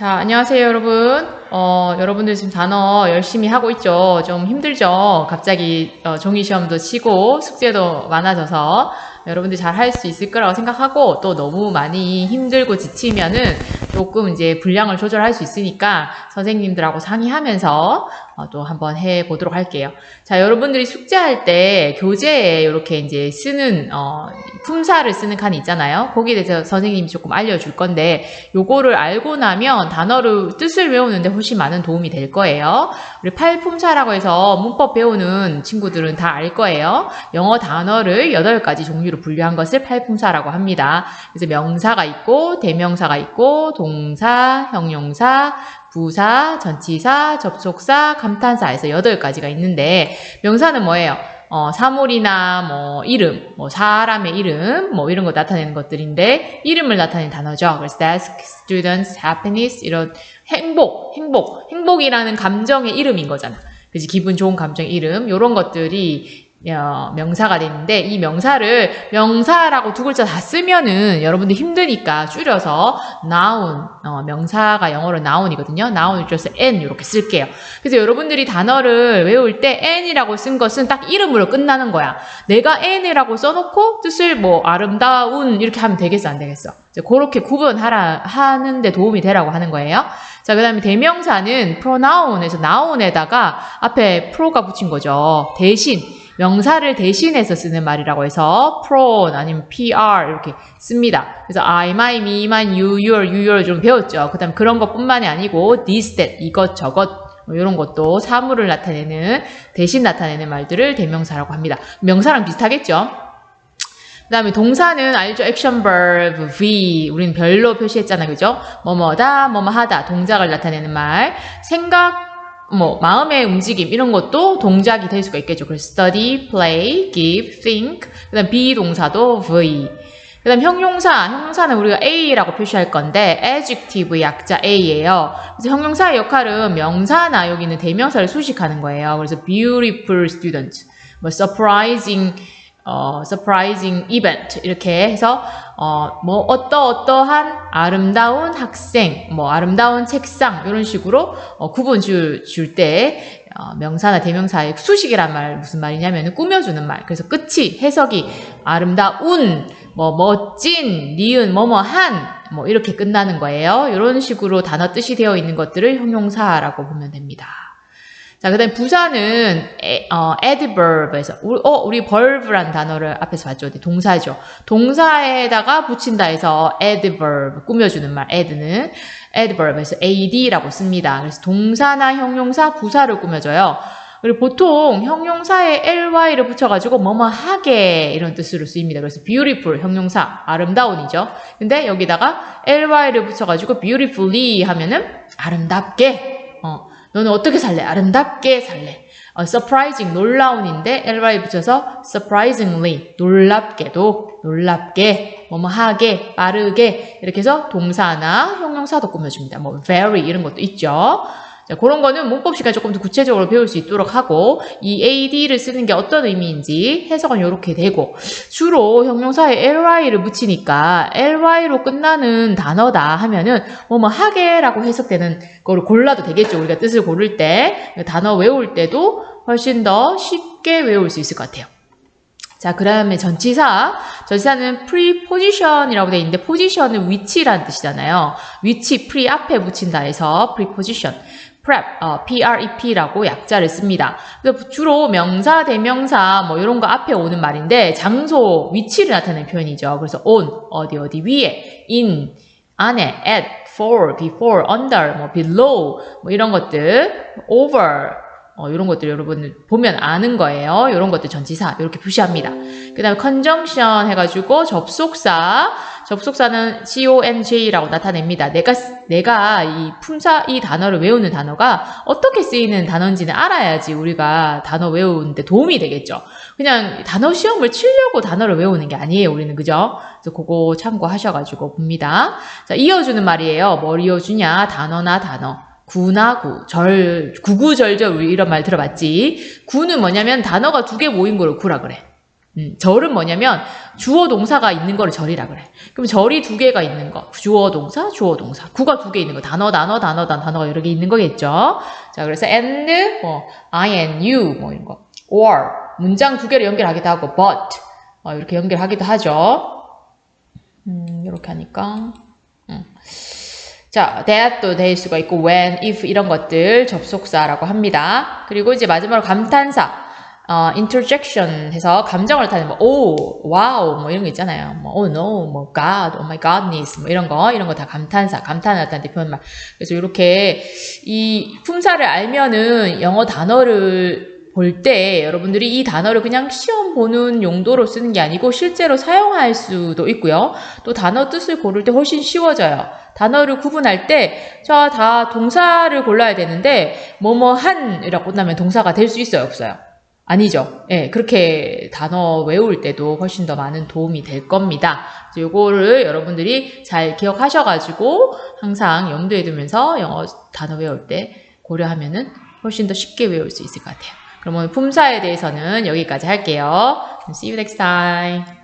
자, 안녕하세요, 여러분. 어, 여러분들 지금 단어 열심히 하고 있죠? 좀 힘들죠? 갑자기 어, 종이 시험도 치고 숙제도 많아져서 여러분들 잘 할 수 있을 거라고 생각하고 또 너무 많이 힘들고 지치면은 조금 이제 분량을 조절할 수 있으니까 선생님들하고 상의하면서 어, 또 한번 해 보도록 할게요. 자, 여러분들이 숙제할 때 교재에 이렇게 이제 쓰는 어, 품사를 쓰는 칸이 있잖아요. 거기에 대해서 선생님이 조금 알려줄 건데 요거를 알고 나면 단어를 뜻을 외우는데 훨씬 많은 도움이 될 거예요. 우리 팔품사라고 해서 문법 배우는 친구들은 다 알 거예요. 영어 단어를 8가지 종류로 분류한 것을 팔품사라고 합니다. 그래서 명사가 있고 대명사가 있고 동사, 형용사, 부사, 전치사, 접속사, 감탄사에서 8가지가 있는데 명사는 뭐예요? 어, 사물이나 뭐 이름, 뭐 사람의 이름, 뭐 이런 거 나타내는 것들인데 이름을 나타내는 단어죠. 그래서 desk, students, happiness 이런 행복, 행복, 행복이라는 감정의 이름인 거잖아. 그지 기분 좋은 감정의 이름 이런 것들이 어, 명사가 되는데 이 명사를 명사라고 두 글자 다 쓰면은 여러분들 힘드니까 줄여서 noun 어, 명사가 영어로 noun이거든요. noun을 줄여서 n 이렇게 쓸게요. 그래서 여러분들이 단어를 외울 때 n이라고 쓴 것은 딱 이름으로 끝나는 거야. 내가 n이라고 써놓고 뜻을 뭐 아름다운 이렇게 하면 되겠어 안 되겠어? 그렇게 구분하라 하는데 도움이 되라고 하는 거예요. 자, 그 다음에 대명사는 pronoun에서 noun에다가 앞에 pro가 붙인 거죠. 대신 명사를 대신해서 쓰는 말이라고 해서 pro 아니면 pr 이렇게 씁니다. 그래서 I, my, me, mine, you, your, your 좀 배웠죠. 그 다음 그런 것뿐만이 아니고 this, that, 이것, 저것 뭐 이런 것도 사물을 나타내는 대신 나타내는 말들을 대명사라고 합니다. 명사랑 비슷하겠죠? 그 다음에 동사는 알죠? 액션 verb, v. 우리는 별로 표시했잖아. 그죠? 뭐뭐다, 뭐뭐 하다. 동작을 나타내는 말. 생각, 뭐 마음의 움직임 이런 것도 동작이 될 수가 있겠죠. 그래서 study, play, give, think. 그다음 비동사도 v. 그다음 형용사, 형용사는 우리가 a라고 표시할 건데 adjective 약자 a예요. 그래서 형용사의 역할은 명사나 여기 있는 대명사를 수식하는 거예요. 그래서 beautiful student, 뭐 surprising 어, surprising event 이렇게 해서 어, 뭐 어떠 어떠한 아름다운 학생, 뭐 아름다운 책상 이런 식으로 어, 구분 줄때 어, 명사나 대명사의 수식이란 말 무슨 말이냐면 꾸며주는 말. 그래서 끝이 해석이 아름다운, 뭐 멋진, 니은, 뭐뭐한 뭐 이렇게 끝나는 거예요. 이런 식으로 단어 뜻이 되어 있는 것들을 형용사라고 보면 됩니다. 자, 그 다음에 부사는 에, 어, adverb에서 우리, 어, 우리 verb란 단어를 앞에서 봤죠. 동사죠. 동사에다가 붙인다 해서 adverb 꾸며주는 말 add는 adverb에서 ad라고 씁니다. 그래서 동사나 형용사, 부사를 꾸며줘요. 그리고 보통 형용사에 ly를 붙여가지고 뭐뭐 하게 이런 뜻으로 쓰입니다. 그래서 beautiful 형용사 아름다운이죠. 근데 여기다가 ly를 붙여가지고 beautifully 하면은 아름답게 어, 너는 어떻게 살래? 아름답게 살래. 어, surprising, 놀라운인데 ly 붙여서 surprisingly, 놀랍게도, 놀랍게, 뭐뭐하게, 빠르게 이렇게 해서 동사나 형용사도 꾸며줍니다. 뭐 very 이런 것도 있죠. 자, 그런 거는 문법 시간 조금 더 구체적으로 배울 수 있도록 하고 이 ad를 쓰는 게 어떤 의미인지 해석은 이렇게 되고 주로 형용사에 ly를 붙이니까 ly로 끝나는 단어다 하면은 뭐뭐 하게라고 해석되는 거를 골라도 되겠죠. 우리가 뜻을 고를 때 단어 외울 때도 훨씬 더 쉽게 외울 수 있을 것 같아요. 자, 그 다음에 전치사. 전치사는 preposition이라고 되어 있는데, position은 위치라는 뜻이잖아요. 위치, pre 앞에 붙인다 해서 preposition. Prep, 어, prep라고 약자를 씁니다. 주로 명사, 대명사 뭐 이런 거 앞에 오는 말인데 장소, 위치를 나타내는 표현이죠. 그래서 on, 어디 어디 위에, in, 안에, at, for, before, under, 뭐 below 뭐 이런 것들, over 어, 이런 것들 여러분 보면 아는 거예요. 이런 것들 전치사 이렇게 표시합니다. 그 다음에 conjunction 해가지고 접속사 접속사는 conj라고 나타냅니다. 내가 내가 이 품사 이 단어를 외우는 단어가 어떻게 쓰이는 단어인지는 알아야지 우리가 단어 외우는데 도움이 되겠죠. 그냥 단어 시험을 치려고 단어를 외우는 게 아니에요. 우리는 그죠? 그래서 그거 참고하셔가지고 봅니다. 자 이어주는 말이에요. 뭘 이어주냐? 단어나 단어. 구나 구, 절, 구구절절 이런 말 들어봤지. 구는 뭐냐면 단어가 두 개 모인 걸 구라 그래. 음, 절은 뭐냐면 주어 동사가 있는 거를 절이라 그래. 그럼 절이 두 개가 있는 거. 주어 동사, 주어 동사. 구가 두 개 있는 거. 단어, 단어, 단어, 단어, 단어가 여러 개 있는 거겠죠. 자, 그래서 and, 뭐, I and you, 뭐 이런 거. or, 문장 두 개를 연결하기도 하고, but, 어, 이렇게 연결하기도 하죠. 음, 이렇게 하니까. 음. 자, that도 될 수가 있고, when, if 이런 것들 접속사라고 합니다. 그리고 이제 마지막으로 감탄사. 어, interjection 해서 감정을 나타내는 뭐, oh, wow, 뭐 이런 거 있잖아요. 뭐, oh no, 뭐, god, oh my goodness, 뭐 이런 거, 이런 거 다 감탄사, 감탄을 나타내는 표현말. 그래서 이렇게 이 품사를 알면은 영어 단어를 볼 때 여러분들이 이 단어를 그냥 시험 보는 용도로 쓰는 게 아니고 실제로 사용할 수도 있고요. 또 단어 뜻을 고를 때 훨씬 쉬워져요. 단어를 구분할 때, 자, 다 동사를 골라야 되는데, 뭐뭐 한이라고 끝나면 동사가 될 수 있어요, 없어요? 아니죠. 예, 그렇게 단어 외울 때도 훨씬 더 많은 도움이 될 겁니다. 요거를 여러분들이 잘 기억하셔가지고 항상 염두에 두면서 영어 단어 외울 때 고려하면은 훨씬 더 쉽게 외울 수 있을 것 같아요. 그럼 오늘 품사에 대해서는 여기까지 할게요. See you next time.